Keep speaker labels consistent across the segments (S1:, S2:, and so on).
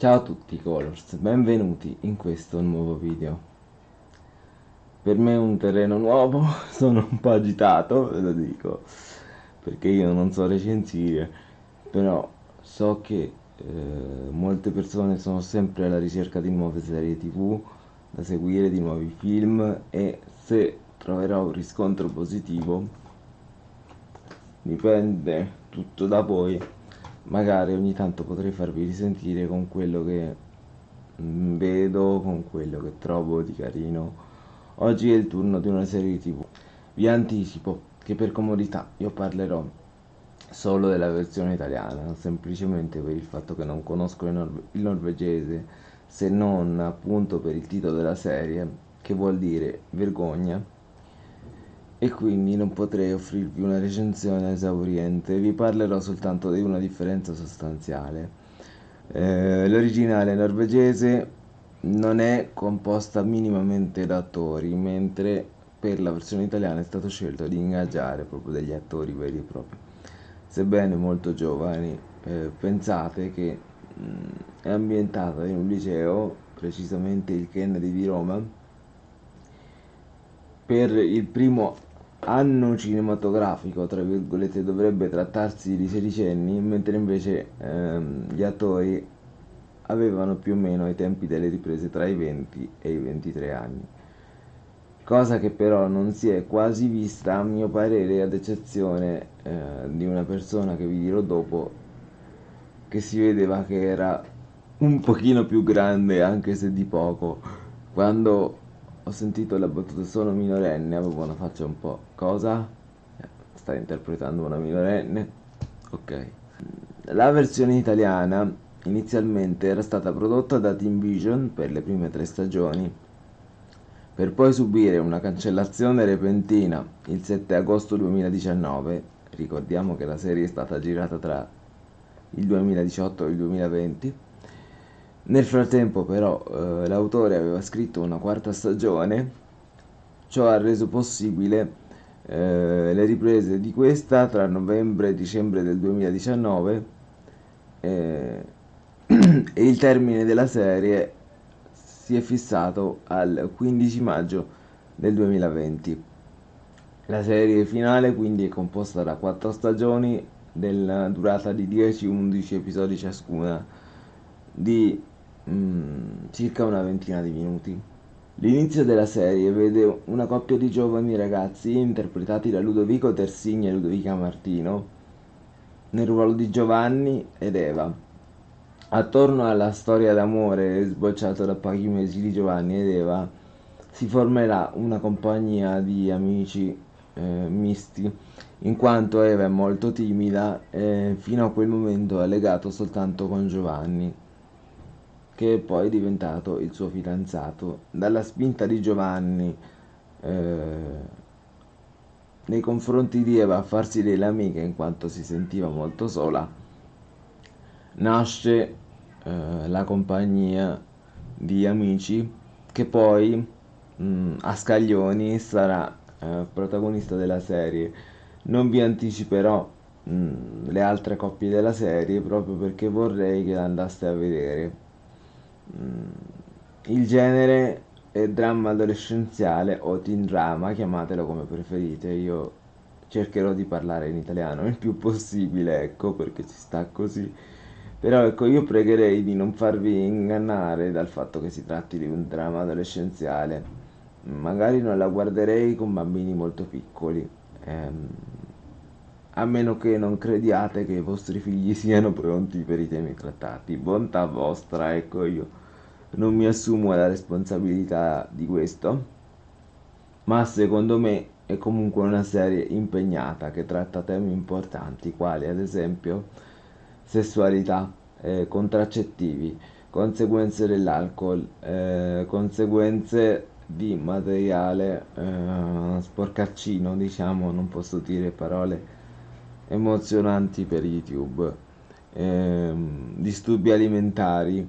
S1: Ciao a tutti Colors, benvenuti in questo nuovo video. Per me è un terreno nuovo, sono un po' agitato, ve lo dico, perché io non so recensire, però so che eh, molte persone sono sempre alla ricerca di nuove serie tv da seguire, di nuovi film e se troverò un riscontro positivo dipende tutto da voi magari ogni tanto potrei farvi risentire con quello che mm, vedo, con quello che trovo di carino. Oggi è il turno di una serie tv. Vi anticipo che per comodità io parlerò solo della versione italiana, semplicemente per il fatto che non conosco il, norve il norvegese, se non appunto per il titolo della serie, che vuol dire vergogna e quindi non potrei offrirvi una recensione esauriente, vi parlerò soltanto di una differenza sostanziale. Eh, l'originale norvegese non è composta minimamente da attori, mentre per la versione italiana è stato scelto di ingaggiare proprio degli attori veri e propri. Sebbene molto giovani, eh, pensate che mh, mm, è ambientata in un liceo, precisamente il Kennedy di Roma, per il primo anno cinematografico, tra virgolette, dovrebbe trattarsi di sedicenni, mentre invece ehm, gli attori avevano più o meno ai tempi delle riprese tra i 20 e i 23 anni. Cosa che però non si è quasi vista, a mio parere, ad eccezione eh, di una persona che vi dirò dopo, che si vedeva che era un pochino più grande, anche se di poco, quando ho sentito la battuta sono minorenne, avevo una faccia un po'... Cosa? Eh, stai interpretando una minorenne? Ok. La versione italiana inizialmente era stata prodotta da Team Vision per le prime tre stagioni, per poi subire una cancellazione repentina il 7 agosto 2019. Ricordiamo che la serie è stata girata tra il 2018 e il 2020 nel frattempo però eh, l'autore aveva scritto una quarta stagione, ciò ha reso possibile eh, le riprese di questa tra novembre e dicembre del 2019 eh, e il termine della serie si è fissato al 15 maggio del 2020. La serie finale quindi è composta da quattro stagioni della durata di 10-11 episodi ciascuna di mm, circa una ventina di minuti. L'inizio della serie vede una coppia di giovani ragazzi interpretati da Ludovico Tersigni e Ludovica Martino nel ruolo di Giovanni ed Eva. Attorno alla storia d'amore sbocciata da pochi mesi di Giovanni ed Eva si formerà una compagnia di amici eh, misti, in quanto Eva è molto timida e fino a quel momento ha legato soltanto con Giovanni che è poi diventato il suo fidanzato. Dalla spinta di Giovanni eh, nei confronti di Eva a farsi delle amiche in quanto si sentiva molto sola, nasce eh, la compagnia di amici che poi mh, mm, a scaglioni sarà eh, protagonista della serie. Non vi anticiperò mm, le altre coppie della serie proprio perché vorrei che andaste a vedere il genere è dramma adolescenziale o teen drama, chiamatelo come preferite, io cercherò di parlare in italiano il più possibile, ecco, perché ci sta così. Però ecco, io pregherei di non farvi ingannare dal fatto che si tratti di un dramma adolescenziale. Magari non la guarderei con bambini molto piccoli. Ehm, a meno che non crediate che i vostri figli siano pronti per i temi trattati. Bontà vostra, ecco io non mi assumo la responsabilità di questo, ma secondo me è comunque una serie impegnata che tratta temi importanti quali ad esempio sessualità, eh, contraccettivi, conseguenze dell'alcol, eh, conseguenze di materiale eh, sporcaccino, diciamo, non posso dire parole emozionanti per YouTube, ehm, disturbi alimentari,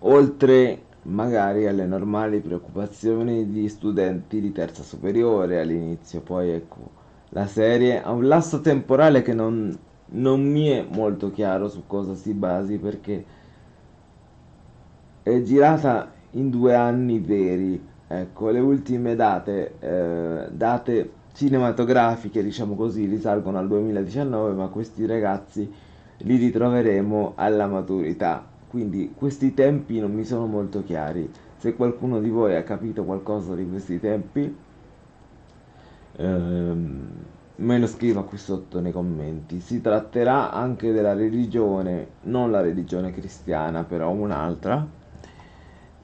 S1: oltre magari alle normali preoccupazioni di studenti di terza superiore all'inizio, poi ecco, la serie ha un lasso temporale che non, non mi è molto chiaro su cosa si basi perché è girata in due anni veri. Ecco, le ultime date, eh, date cinematografiche, diciamo così, risalgono al 2019, ma questi ragazzi li ritroveremo alla maturità. Quindi questi tempi non mi sono molto chiari. Se qualcuno di voi ha capito qualcosa di questi tempi, ehm, me lo scriva qui sotto nei commenti. Si tratterà anche della religione, non la religione cristiana, però un'altra,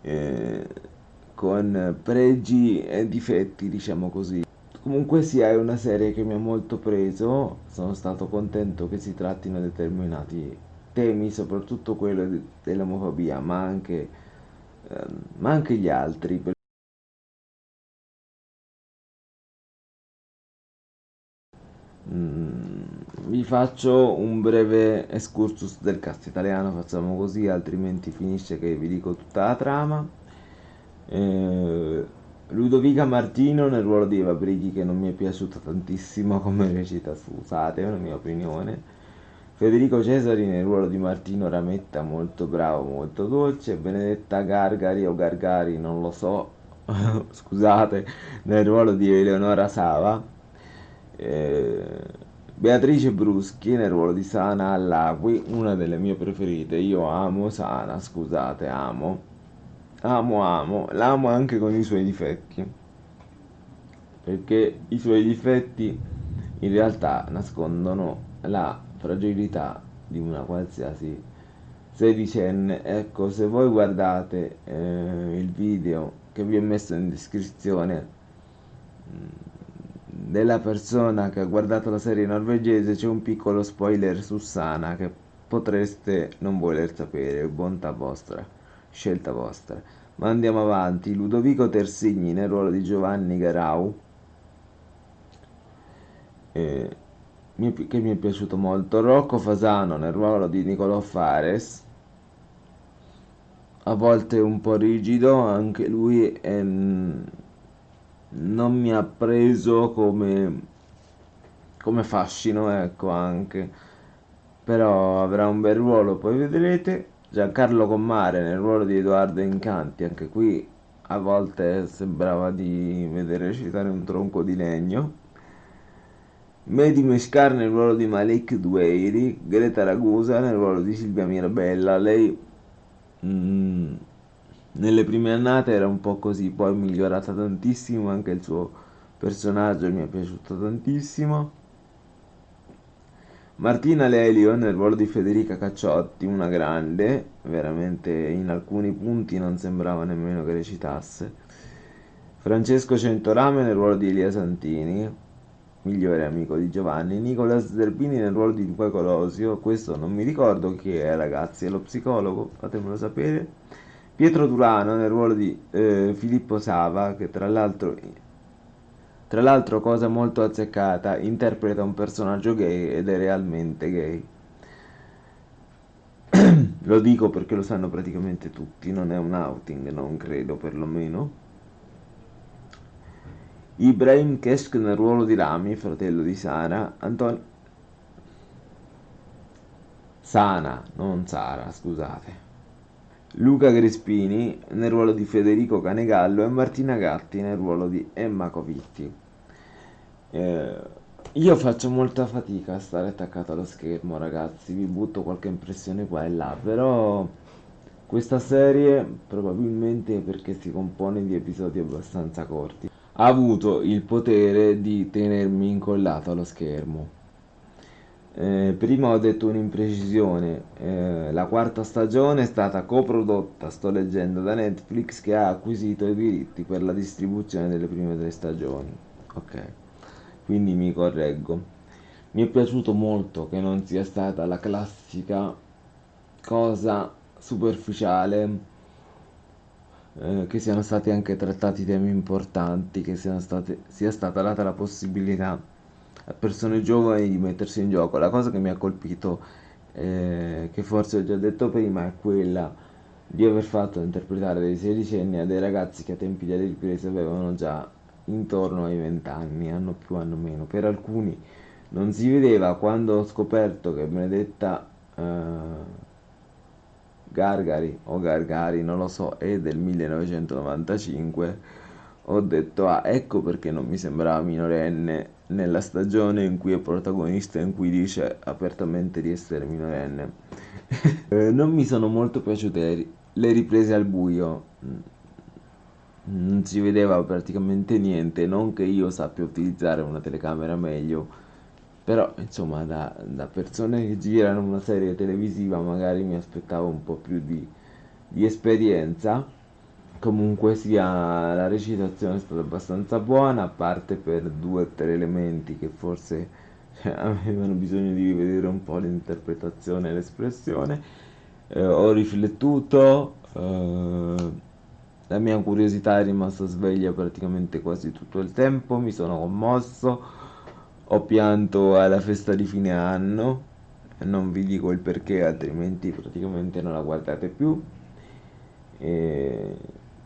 S1: eh, con pregi e difetti, diciamo così. Comunque sia, è una serie che mi ha molto preso, sono stato contento che si trattino determinati temi, soprattutto quello dell'omofobia, ma anche, ehm, ma anche gli altri. Mm, vi faccio un breve excursus del cast italiano, facciamo così, altrimenti finisce che vi dico tutta la trama. Eh, Ludovica Martino nel ruolo di Eva Brighi che non mi è piaciuta tantissimo come recita, scusate, è una mia opinione. Federico Cesari nel ruolo di Martino Rametta, molto bravo, molto dolce. Benedetta Gargari o Gargari, non lo so, scusate, nel ruolo di Eleonora Sava. Eh, Beatrice Bruschi nel ruolo di Sana Allagui, una delle mie preferite. Io amo Sana, scusate, amo amo amo, l'amo anche con i suoi difetti, perché i suoi difetti in realtà nascondono la fragilità di una qualsiasi sedicenne. Ecco, se voi guardate eh, il video che vi ho messo in descrizione mm, della persona che ha guardato la serie norvegese c'è un piccolo spoiler su Sana che potreste non voler sapere, bontà vostra scelta vostra. Ma andiamo avanti. Ludovico Tersigni nel ruolo di Giovanni Garau, eh, che mi è piaciuto molto. Rocco Fasano nel ruolo di Nicolò Fares, a volte un po' rigido, anche lui è, non mi ha preso come, come fascino, ecco anche. Però avrà un bel ruolo, poi vedrete. Giancarlo Commare nel ruolo di Edoardo Incanti, anche qui a volte sembrava di vedere recitare un tronco di legno. Mehdi Meshkar nel ruolo di Malik Dueiri, Greta Ragusa nel ruolo di Silvia Mirabella. Lei mm, nelle prime annate era un po' così, poi è migliorata tantissimo, anche il suo personaggio mi è piaciuto tantissimo. Martina Lelio nel ruolo di Federica Cacciotti, una grande, veramente in alcuni punti non sembrava nemmeno che recitasse. Francesco Centorame nel ruolo di Elia Santini, migliore amico di Giovanni. Nicolas Zerbini nel ruolo di Luca Colosio, questo non mi ricordo chi è ragazzi, è lo psicologo, fatemelo sapere. Pietro Durano nel ruolo di eh, Filippo Sava, che tra l'altro tra l'altro, cosa molto azzeccata, interpreta un personaggio gay ed è realmente gay. lo dico perché lo sanno praticamente tutti, non è un outing, non credo perlomeno. Ibrahim Kesk nel ruolo di Rami, fratello di Sara, Antonio... Sana, non Sara, scusate. Luca Crespini nel ruolo di Federico Canegallo e Martina Gatti nel ruolo di Emma Covitti. Eh, io faccio molta fatica a stare attaccato allo schermo, ragazzi, vi butto qualche impressione qua e là, però questa serie, probabilmente perché si compone di episodi abbastanza corti, ha avuto il potere di tenermi incollato allo schermo. Eh, prima ho detto un'imprecisione, eh, la quarta stagione è stata coprodotta, sto leggendo, da Netflix che ha acquisito i diritti per la distribuzione delle prime tre stagioni. Ok, quindi mi correggo. Mi è piaciuto molto che non sia stata la classica cosa superficiale, eh, che siano stati anche trattati temi importanti, che state, sia stata data la possibilità a persone giovani di mettersi in gioco. La cosa che mi ha colpito, eh, che forse ho già detto prima, è quella di aver fatto interpretare dei sedicenni a dei ragazzi che a tempi delle riprese avevano già intorno ai 20 anni, hanno più, hanno meno. Per alcuni non si vedeva quando ho scoperto che Benedetta uh, Gargari o Gargari, non lo so, è del 1995, ho detto ah ecco perché non mi sembrava minorenne nella stagione in cui è protagonista in cui dice apertamente di essere minorenne. eh, non mi sono molto piaciute le riprese al buio. Non si vedeva praticamente niente, non che io sappia utilizzare una telecamera meglio, però insomma da, da persone che girano una serie televisiva magari mi aspettavo un po' più di, di esperienza. Comunque sia la recitazione è stata abbastanza buona, a parte per due o tre elementi che forse cioè, avevano bisogno di rivedere un po' l'interpretazione e l'espressione. Eh, ho riflettuto. Eh, la mia curiosità è rimasta sveglia praticamente quasi tutto il tempo, mi sono commosso, ho pianto alla festa di fine anno, non vi dico il perché altrimenti praticamente non la guardate più. E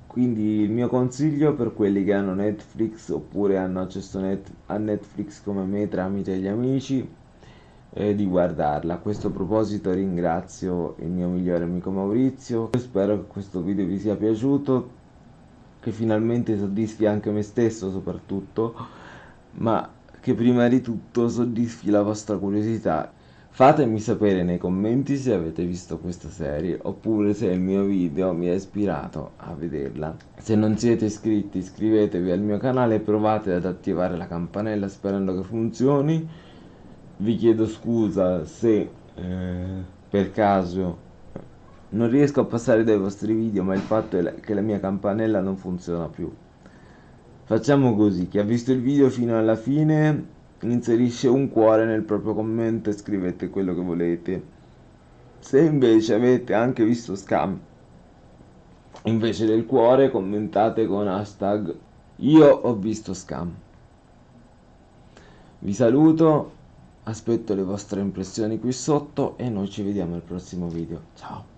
S1: quindi il mio consiglio per quelli che hanno Netflix oppure hanno accesso net a Netflix come me tramite gli amici è di guardarla. A questo proposito ringrazio il mio migliore amico Maurizio. Spero che questo video vi sia piaciuto, che finalmente soddisfi anche me stesso soprattutto, ma che prima di tutto soddisfi la vostra curiosità. Fatemi sapere nei commenti se avete visto questa serie oppure se il mio video mi ha ispirato a vederla. Se non siete iscritti iscrivetevi al mio canale e provate ad attivare la campanella sperando che funzioni vi chiedo scusa se eh, per caso non riesco a passare dai vostri video ma il fatto è che la mia campanella non funziona più facciamo così chi ha visto il video fino alla fine inserisce un cuore nel proprio commento e scrivete quello che volete se invece avete anche visto scam invece del cuore commentate con hashtag io ho visto scam vi saluto Aspetto le vostre impressioni qui sotto e noi ci vediamo al prossimo video. Ciao!